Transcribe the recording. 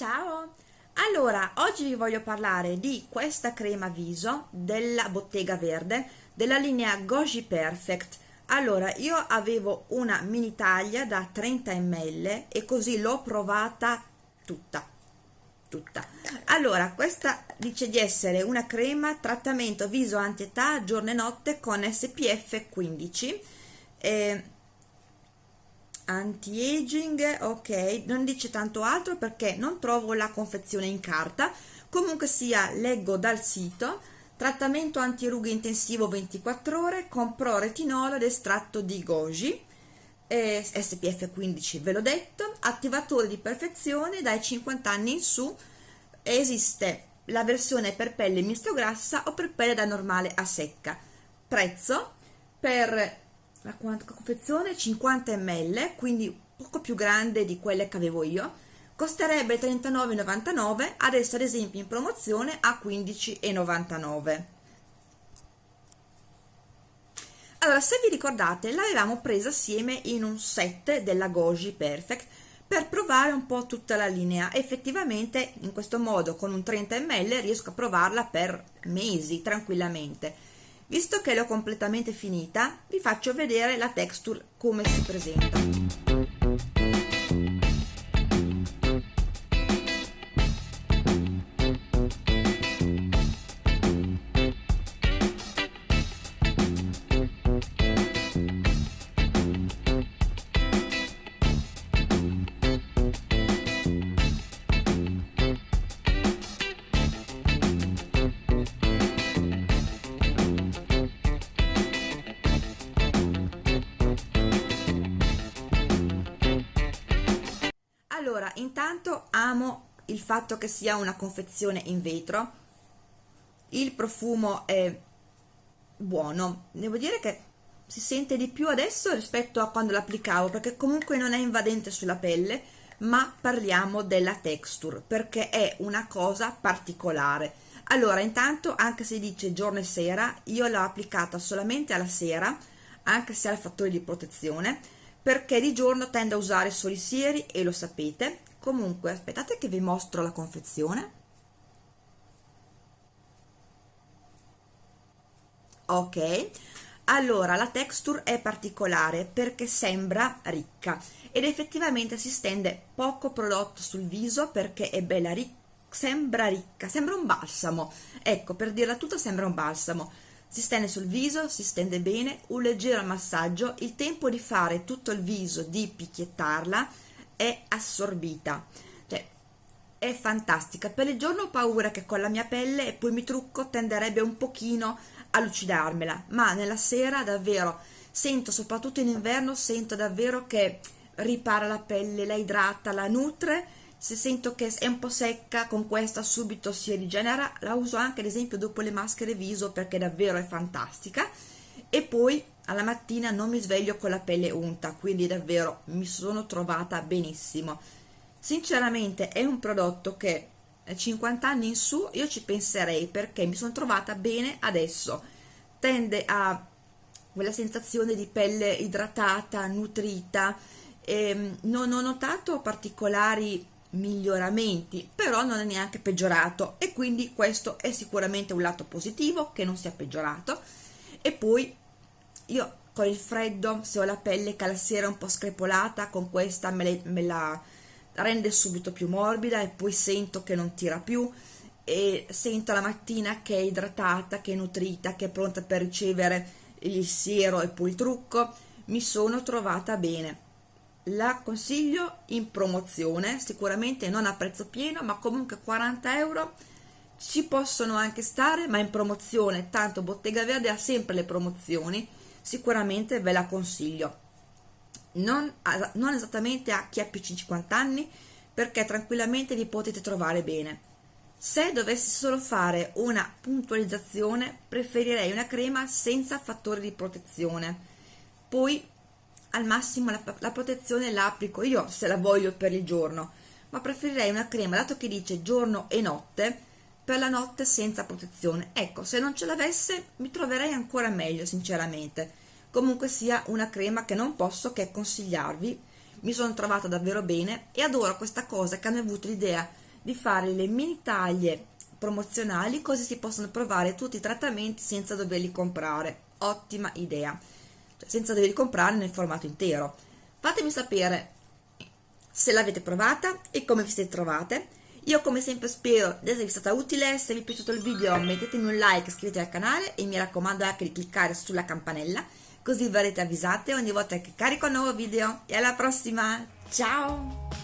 Ciao! Allora, oggi vi voglio parlare di questa crema viso della Bottega Verde della linea Goji Perfect. Allora, io avevo una mini taglia da 30 ml e così l'ho provata tutta. Tutta. Allora, questa dice di essere una crema trattamento viso anti-età giorno e notte con SPF 15. Eh, anti-aging ok non dice tanto altro perché non trovo la confezione in carta. Comunque sia leggo dal sito trattamento antirughe intensivo 24 ore con pro retinolo ed estratto di goji eh, SPF 15 ve l'ho detto attivatore di perfezione dai 50 anni in su. Esiste la versione per pelle misto grassa o per pelle da normale a secca. Prezzo per la confezione 50 ml quindi poco più grande di quelle che avevo io. Costerebbe 39,99 adesso ad esempio in promozione a 15,99 allora se vi ricordate l'avevamo presa assieme in un set della Goji Perfect per provare un po' tutta la linea. Effettivamente in questo modo con un 30 ml riesco a provarla per mesi tranquillamente Visto che l'ho completamente finita, vi faccio vedere la texture come si presenta. Allora intanto amo il fatto che sia una confezione in vetro. Il profumo è buono. Devo dire che si sente di più adesso rispetto a quando l'applicavo perché comunque non è invadente sulla pelle ma parliamo della texture perché è una cosa particolare. Allora intanto anche se dice giorno e sera io l'ho applicata solamente alla sera anche se ha il fattore di protezione perché di giorno tendo a usare soli sieri e lo sapete. Comunque aspettate che vi mostro la confezione. Ok. Allora la texture è particolare perché sembra ricca ed effettivamente si stende poco prodotto sul viso perché è bella ricca sembra ricca sembra un balsamo. Ecco per dirla tutta sembra un balsamo si stende sul viso, si stende bene, un leggero massaggio, il tempo di fare tutto il viso, di picchiettarla, è assorbita. Cioè, è fantastica. Per il giorno ho paura che con la mia pelle e poi mi trucco tenderebbe un pochino a lucidarmela, ma nella sera davvero sento, soprattutto in inverno, sento davvero che ripara la pelle, la idrata, la nutre se sento che è un po' secca con questa subito si rigenera. La uso anche ad esempio dopo le maschere viso perché davvero è fantastica. E poi alla mattina non mi sveglio con la pelle unta quindi davvero mi sono trovata benissimo. Sinceramente è un prodotto che 50 anni in su io ci penserei perché mi sono trovata bene adesso. Tende a quella sensazione di pelle idratata nutrita. Ehm, non ho notato particolari miglioramenti però non è neanche peggiorato. E quindi questo è sicuramente un lato positivo che non sia peggiorato. E poi io con il freddo se ho la pelle che alla sera è un po' screpolata con questa me, le, me la rende subito più morbida e poi sento che non tira più. E sento la mattina che è idratata, che è nutrita, che è pronta per ricevere il siero e poi il trucco. Mi sono trovata bene la consiglio in promozione sicuramente non a prezzo pieno ma comunque 40 euro ci possono anche stare ma in promozione tanto Bottega Verde ha sempre le promozioni sicuramente ve la consiglio. Non, non esattamente a chi ha più di 50 anni perché tranquillamente vi potete trovare bene. Se dovessi solo fare una puntualizzazione preferirei una crema senza fattore di protezione. Poi al massimo la, la protezione la applico io se la voglio per il giorno ma preferirei una crema dato che dice giorno e notte per la notte senza protezione. Ecco se non ce l'avesse mi troverei ancora meglio sinceramente. Comunque sia una crema che non posso che consigliarvi. Mi sono trovata davvero bene e adoro questa cosa che hanno avuto l'idea di fare le mini taglie promozionali così si possono provare tutti i trattamenti senza doverli comprare. Ottima idea cioè, senza doverli comprare nel formato intero. Fatemi sapere se l'avete provata e come vi siete trovate. Io come sempre spero di esservi stata utile, se vi è piaciuto il video mettetemi un like, iscrivetevi al canale e mi raccomando anche di cliccare sulla campanella così verrete avvisate ogni volta che carico un nuovo video. E alla prossima, ciao!